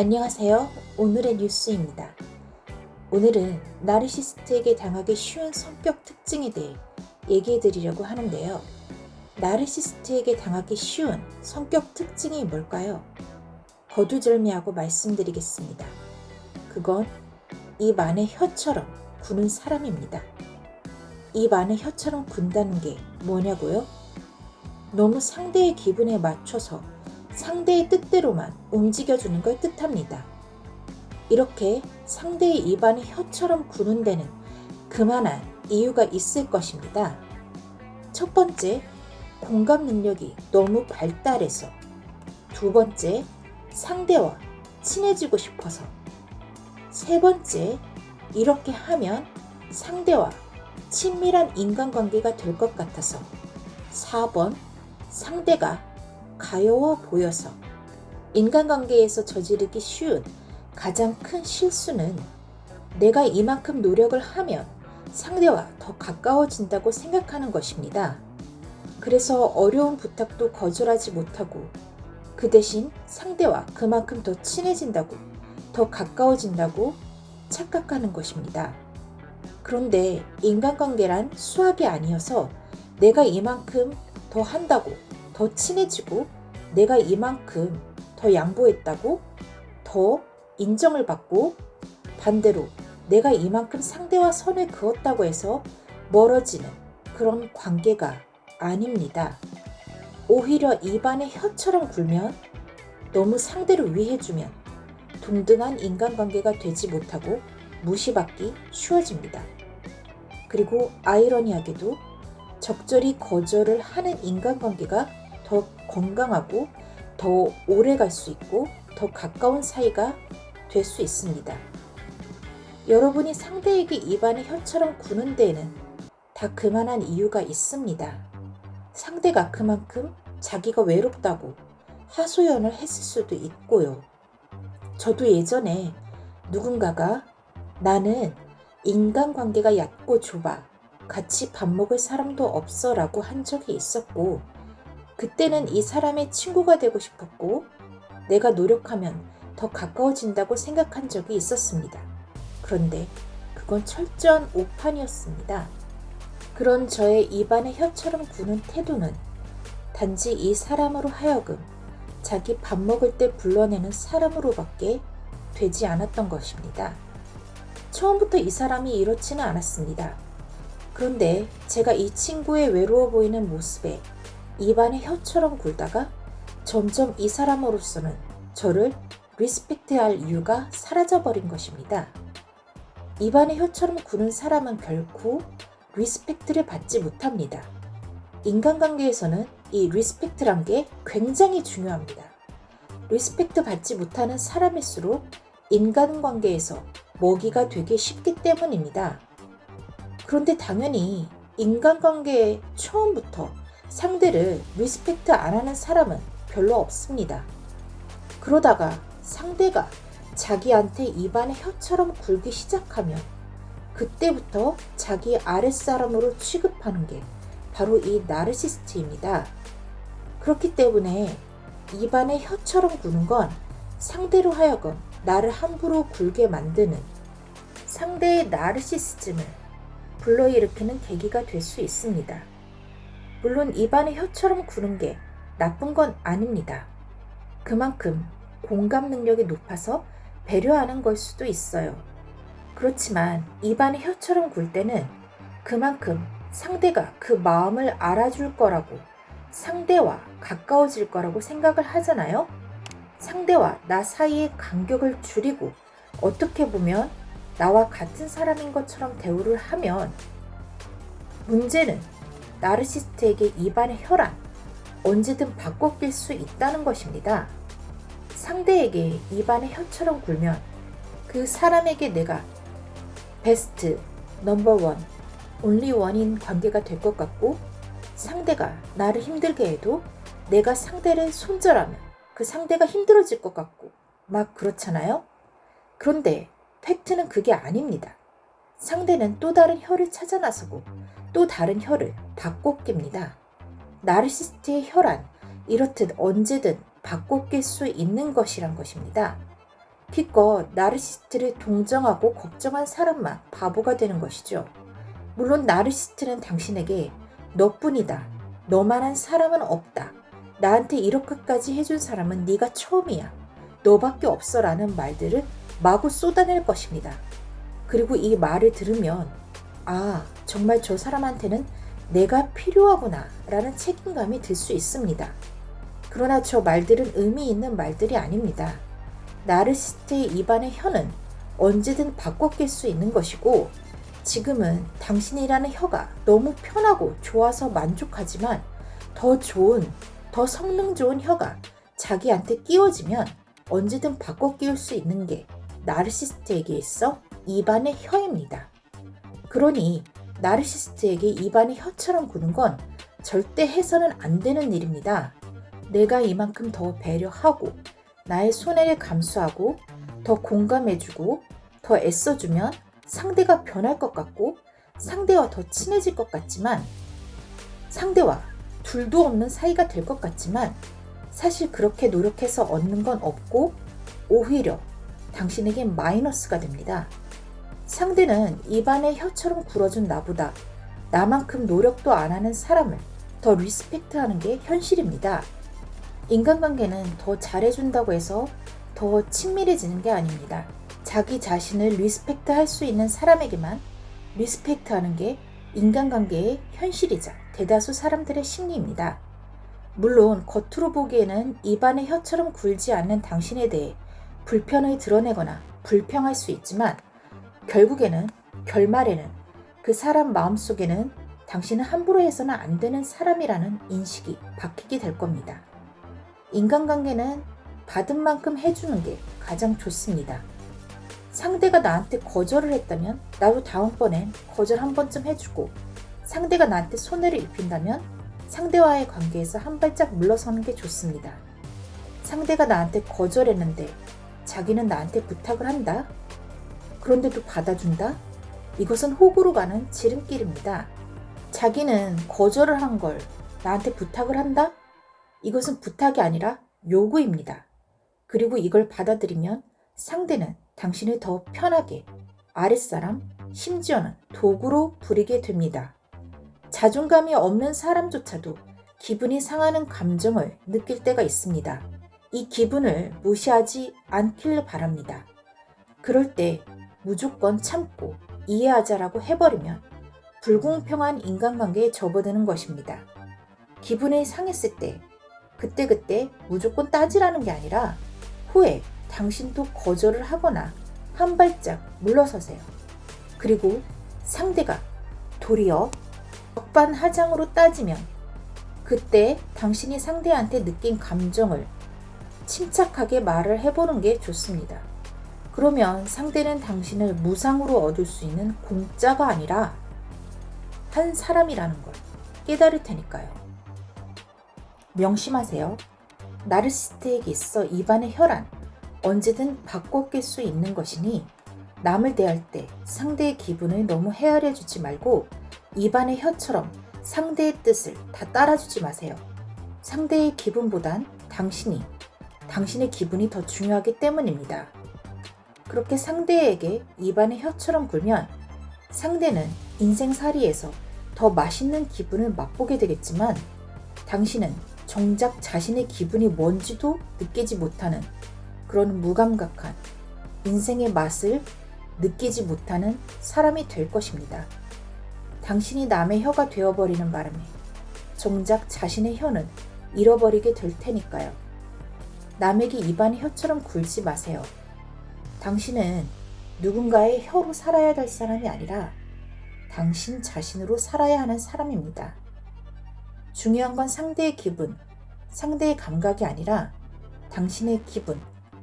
안녕하세요. 오늘의 뉴스입니다. 오늘은 나르시스트에게 당하기 쉬운 성격 특징에 대해 얘기해 드리려고 하는데요. 나르시스트에게 당하기 쉬운 성격 특징이 뭘까요? 거두절미하고 말씀드리겠습니다. 그건 입 안에 혀처럼 구는 사람입니다. 입 안에 혀처럼 군다는 게 뭐냐고요? 너무 상대의 기분에 맞춰서 상대의 뜻대로만 움직여주는 걸 뜻합니다. 이렇게 상대의 입안에 혀처럼 구는 데는 그만한 이유가 있을 것입니다. 첫 번째, 공감 능력이 너무 발달해서. 두 번째, 상대와 친해지고 싶어서. 세 번째, 이렇게 하면 상대와 친밀한 인간관계가 될 것 같아서. 4번, 상대가 가여워 보여서. 인간관계에서 저지르기 쉬운 가장 큰 실수는 내가 이만큼 노력을 하면 상대와 더 가까워진다고 생각하는 것입니다. 그래서 어려운 부탁도 거절하지 못하고 그 대신 상대와 그만큼 더 친해진다고, 더 가까워진다고 착각하는 것입니다. 그런데 인간관계란 수학이 아니어서 내가 이만큼 더 한다고, 더 친해지고, 내가 이만큼 더 양보했다고, 더 인정을 받고, 반대로 내가 이만큼 상대와 선을 그었다고 해서 멀어지는 그런 관계가 아닙니다. 오히려 입안에 혀처럼 굴면 너무 상대를 위해주면 동등한 인간관계가 되지 못하고 무시받기 쉬워집니다. 그리고 아이러니하게도 적절히 거절을 하는 인간관계가 더 건강하고 더 오래 갈 수 있고 더 가까운 사이가 될 수 있습니다. 여러분이 상대에게 입안에 혀처럼 구는 데에는 다 그만한 이유가 있습니다. 상대가 그만큼 자기가 외롭다고 하소연을 했을 수도 있고요. 저도 예전에 누군가가 나는 인간관계가 얕고 좁아 같이 밥 먹을 사람도 없어 라고 한 적이 있었고 그때는 이 사람의 친구가 되고 싶었고 내가 노력하면 더 가까워진다고 생각한 적이 있었습니다. 그런데 그건 철저한 오판이었습니다. 그런 저의 입안에 혀처럼 구는 태도는 단지 이 사람으로 하여금 자기 밥 먹을 때 불러내는 사람으로밖에 되지 않았던 것입니다. 처음부터 이 사람이 이렇지는 않았습니다. 그런데 제가 이 친구의 외로워 보이는 모습에 입안에 혀처럼 굴다가 점점 이 사람으로서는 저를 리스펙트할 이유가 사라져버린 것입니다. 입안에 혀처럼 구는 사람은 결코 respect를 받지 못합니다. 인간관계에서는 이 respect란 게 굉장히 중요합니다. respect 받지 못하는 사람일수록 인간관계에서 먹이가 되기 쉽기 때문입니다. 그런데 당연히 인간관계의 처음부터 상대를 respect 안 하는 사람은 별로 없습니다. 그러다가 상대가 자기한테 입안에 혀처럼 굴기 시작하면 그때부터 자기 아랫사람으로 취급하는 게 바로 이 나르시스트입니다. 그렇기 때문에 입안에 혀처럼 구는 건 상대로 하여금 나를 함부로 굴게 만드는 상대의 나르시스즘을 불러일으키는 계기가 될 수 있습니다. 물론 입안에 혀처럼 구는 게 나쁜 건 아닙니다. 그만큼 공감 능력이 높아서 배려하는 걸 수도 있어요. 그렇지만 입안에 혀처럼 굴 때는 그만큼 상대가 그 마음을 알아줄 거라고 상대와 가까워질 거라고 생각을 하잖아요. 상대와 나 사이의 간격을 줄이고 어떻게 보면 나와 같은 사람인 것처럼 대우를 하면 문제는 나르시스트에게 입안의 혈안 언제든 바꿔 낄 수 있다는 것입니다. 상대에게 입안의 혀처럼 굴면 그 사람에게 내가 베스트, 넘버 원, 온리 원인 관계가 될 것 같고 상대가 나를 힘들게 해도 내가 상대를 손절하면 그 상대가 힘들어질 것 같고 막 그렇잖아요? 그런데 팩트는 그게 아닙니다. 상대는 또 다른 혀를 찾아 나서고 또 다른 혀를 바꿔 낍니다. 나르시스트의 혈안 이렇듯 언제든 바꿔 낄 수 있는 것이란 것입니다. 기껏 나르시스트를 동정하고 걱정한 사람만 바보가 되는 것이죠. 물론 나르시스트는 당신에게 너뿐이다. 너만한 사람은 없다. 나한테 이렇게까지 해준 사람은 네가 처음이야. 너밖에 없어 라는 말들을 마구 쏟아낼 것입니다. 그리고 이 말을 들으면 아 정말 저 사람한테는 내가 필요하구나 라는 책임감이 들 수 있습니다. 그러나 저 말들은 의미 있는 말들이 아닙니다. 나르시스트의 입안의 혀는 언제든 바꿔 낄 수 있는 것이고 지금은 당신이라는 혀가 너무 편하고 좋아서 만족하지만 더 좋은, 더 성능 좋은 혀가 자기한테 끼워지면 언제든 바꿔 끼울 수 있는 게 나르시스트에게 있어 입안의 혀입니다. 그러니 나르시스트에게 입안의 혀처럼 구는 건 절대 해서는 안 되는 일입니다. 내가 이만큼 더 배려하고 나의 손해를 감수하고 더 공감해주고 더 애써주면 상대가 변할 것 같고 상대와 더 친해질 것 같지만 상대와 둘도 없는 사이가 될 것 같지만 사실 그렇게 노력해서 얻는 건 없고 오히려 당신에겐 마이너스가 됩니다. 상대는 입안에 혀처럼 굴어준 나보다 나만큼 노력도 안 하는 사람을 더 respect 하는 게 현실입니다. 인간관계는 더 잘해준다고 해서 더 친밀해지는 게 아닙니다. 자기 자신을 respect 할 수 있는 사람에게만 respect 하는 게 인간관계의 현실이자 대다수 사람들의 심리입니다. 물론 겉으로 보기에는 입안의 혀처럼 굴지 않는 당신에 대해 불편을 드러내거나 불평할 수 있지만 결국에는 결말에는 그 사람 마음속에는 당신은 함부로 해서는 안 되는 사람이라는 인식이 바뀌게 될 겁니다. 인간관계는 받은 만큼 해주는 게 가장 좋습니다. 상대가 나한테 거절을 했다면 나도 다음번엔 거절 한 번쯤 해주고 상대가 나한테 손해를 입힌다면 상대와의 관계에서 한 발짝 물러서는 게 좋습니다. 상대가 나한테 거절했는데 자기는 나한테 부탁을 한다? 그런데도 받아준다? 이것은 호구로 가는 지름길입니다. 자기는 거절을 한 걸 나한테 부탁을 한다? 이것은 부탁이 아니라 요구입니다. 그리고 이걸 받아들이면 상대는 당신을 더 편하게 아랫사람, 심지어는 도구로 부리게 됩니다. 자존감이 없는 사람조차도 기분이 상하는 감정을 느낄 때가 있습니다. 이 기분을 무시하지 않길 바랍니다. 그럴 때 무조건 참고 이해하자라고 해버리면 불공평한 인간관계에 접어드는 것입니다. 기분이 상했을 때 그때그때 무조건 따지라는 게 아니라 후에 당신도 거절을 하거나 한 발짝 물러서세요. 그리고 상대가 도리어 적반하장으로 따지면 그때 당신이 상대한테 느낀 감정을 침착하게 말을 해보는 게 좋습니다. 그러면 상대는 당신을 무상으로 얻을 수 있는 공짜가 아니라 한 사람이라는 걸 깨달을 테니까요. 명심하세요. 나르시스트에게 있어 입안의 혈안 언제든 바꿔 낄 수 있는 것이니 남을 대할 때 상대의 기분을 너무 헤아려 주지 말고 입안의 혀처럼 상대의 뜻을 다 따라주지 마세요. 상대의 기분보단 당신이, 당신의 기분이 더 중요하기 때문입니다. 그렇게 상대에게 입안의 혀처럼 굴면 상대는 인생살이에서 더 맛있는 기분을 맛보게 되겠지만 당신은 정작 자신의 기분이 뭔지도 느끼지 못하는 그런 무감각한 인생의 맛을 느끼지 못하는 사람이 될 것입니다. 당신이 남의 혀가 되어버리는 바람에 정작 자신의 혀는 잃어버리게 될 테니까요. 남에게 입안의 혀처럼 굴지 마세요. 당신은 누군가의 혀로 살아야 될 사람이 아니라 당신 자신으로 살아야 하는 사람입니다. 중요한 건 상대의 기분, 상대의 감각이 아니라 당신의 기분,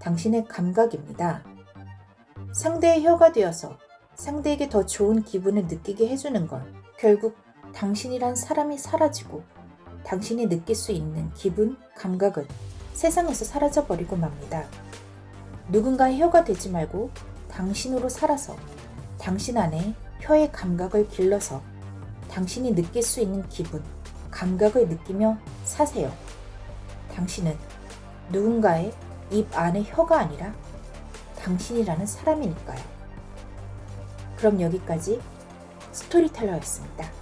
당신의 감각입니다. 상대의 혀가 되어서 상대에게 더 좋은 기분을 느끼게 해주는 건 결국 당신이란 사람이 사라지고 당신이 느낄 수 있는 기분, 감각은 세상에서 사라져버리고 맙니다. 누군가의 혀가 되지 말고 당신으로 살아서 당신 안에 혀의 감각을 길러서 당신이 느낄 수 있는 기분, 감각을 느끼며 사세요. 당신은 누군가의 입 안의 혀가 아니라 당신이라는 사람이니까요. 그럼 여기까지 스토리텔러였습니다.